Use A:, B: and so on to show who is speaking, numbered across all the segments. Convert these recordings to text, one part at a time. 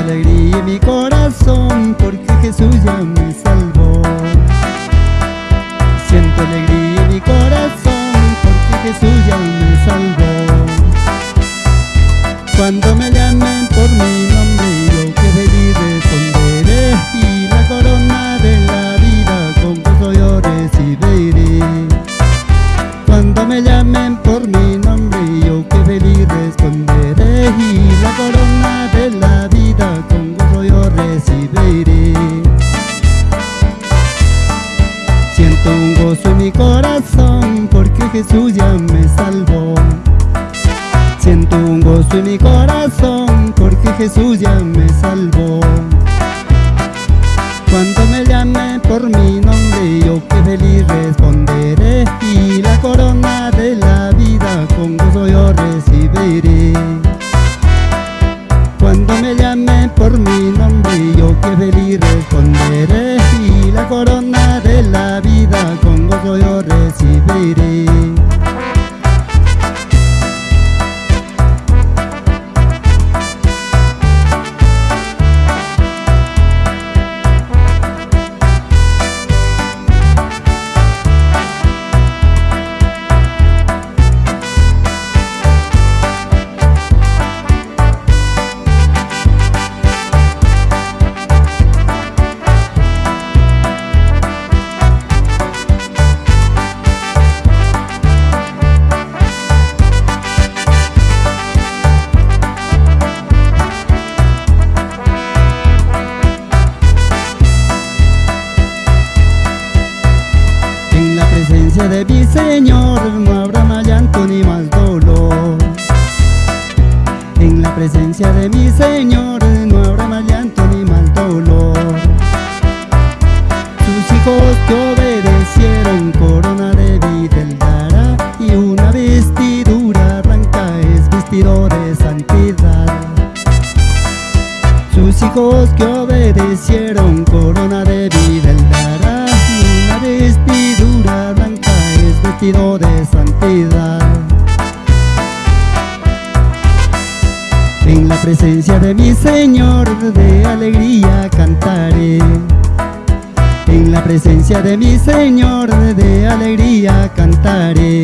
A: alegría en mi corazón Porque Jesús ya me salvó. Siento alegría Jesús ya me salvó. Siento un gozo en mi corazón porque Jesús ya me salvó. Cuando me llame por mi nombre yo que feliz responderé y la corona de la vida con gozo yo recibiré. De mi Señor no habrá más llanto ni más dolor. En la presencia de mi Señor de santidad. En la presencia de mi Señor de alegría cantaré. En la presencia de mi Señor de alegría cantaré.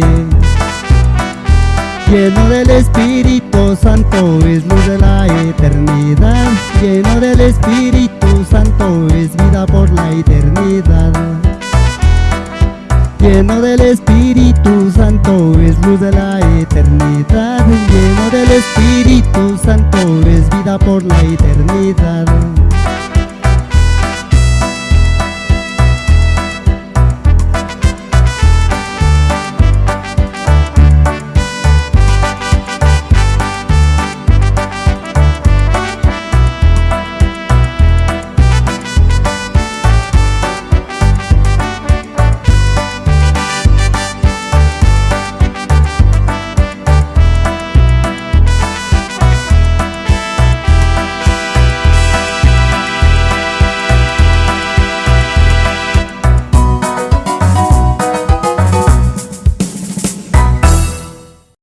A: Lleno del Espíritu Santo es luz de la eternidad. Lleno del Espíritu Santo es vida por la eternidad. Lleno del Espíritu Santo es luz de la eternidad. Lleno del Espíritu Santo es vida por la eternidad.